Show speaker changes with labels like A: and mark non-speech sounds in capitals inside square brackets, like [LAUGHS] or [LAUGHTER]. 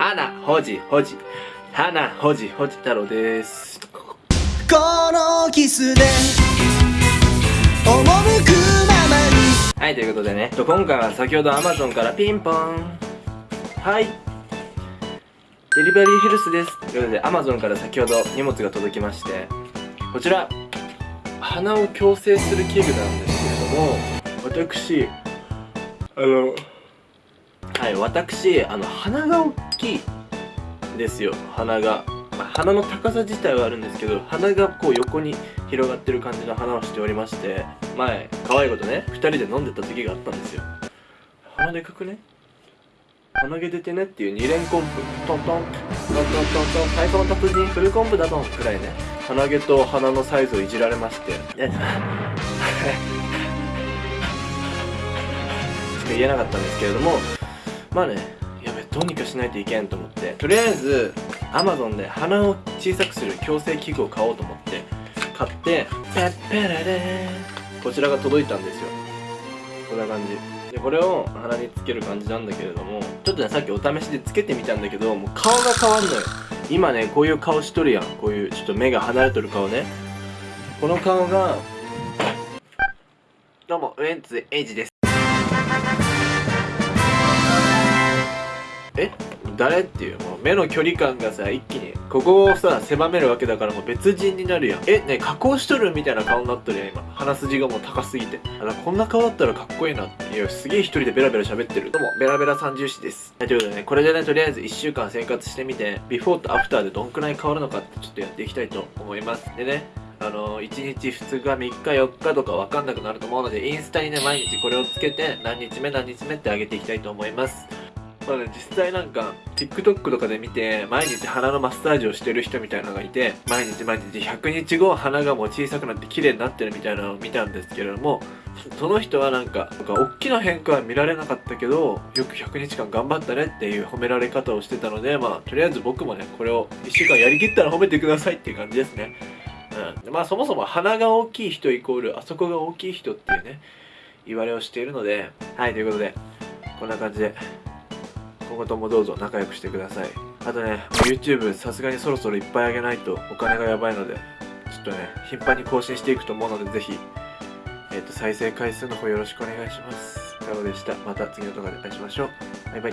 A: 花ほじほじ。花ほじほじ太郎です。
B: このキスで赴くままに。
A: はいということでね。今回は先ほど Amazon からピンポン。はい。デリバリーヘルスです。ということで Amazon から先ほど荷物が届きまして。こちら鼻を矯正する器具なんですけれども私あのはい私あの鼻が大きいですよ。鼻が、まあ、鼻の高さ自体はあるんですけど鼻がこう横に広がってる感じの鼻をしておりまして前可愛いことね2人で飲んでた時があったんですよ。鼻でかくね？鼻毛出てねっていう2連コンプトントン。トントントントン。最高の達人フルコンプだとんくらいね。鼻毛と鼻のサイズをいじられまして。え [LAUGHS] しか言えなかったんですけれどもまあねやべどうにかしないといけんと思って。とりあえず Amazon で鼻を小さくする矯正器具を買おうと思って買ってペッペレレこちらが届いたんですよ。こんな感じ。でこれを鼻につける感じなんだけれどもちょっとねさっきお試しでつけてみたんだけどもう顔が変わんのよ。今ねこういう顔しとるやん。こういうちょっと目が離れとる顔ね。この顔がどうもウエンツ瑛士です誰っていうもう目の距離感がさ一気にここをさ狭めるわけだからもう別人になるやん。えね加工しとるみたいな顔になっとるやん今。鼻筋がもう高すぎて。あらこんな顔だったらかっこいいなっていやすげえ一人でベラベラ喋ってるどうもベラベラ三重視です。はいということでねこれでねとりあえず1週間生活してみてビフォーとアフターでどんくらい変わるのかってちょっとやっていきたいと思います。でねあの1日2日3日4日とか分かんなくなると思うのでインスタにね毎日これをつけて何日目何日目って上げていきたいと思います。まあね、実際なんか TikTok とかで見て毎日鼻のマッサージをしてる人みたいなのがいて毎日毎日100日後鼻がもう小さくなって綺麗になってるみたいなのを見たんですけれどもその人はなんかなんか大きな変化は見られなかったけどよく100日間頑張ったねっていう褒められ方をしてたのでまあとりあえず僕もねこれを1週間やりきったら褒めてくださいっていう感じですね。うん、まあそもそも鼻が大きい人イコールあそこが大きい人っていうね言われをしているのではいということでこんな感じで。今後ともどうぞ仲良くしてください。あとね YouTube さすがにそろそろいっぱいあげないとお金がやばいのでちょっとね頻繁に更新していくと思うのでぜひえっ、と再生回数の方よろしくお願いします。太郎でした。また次の動画でお会いしましょう。バイバイ。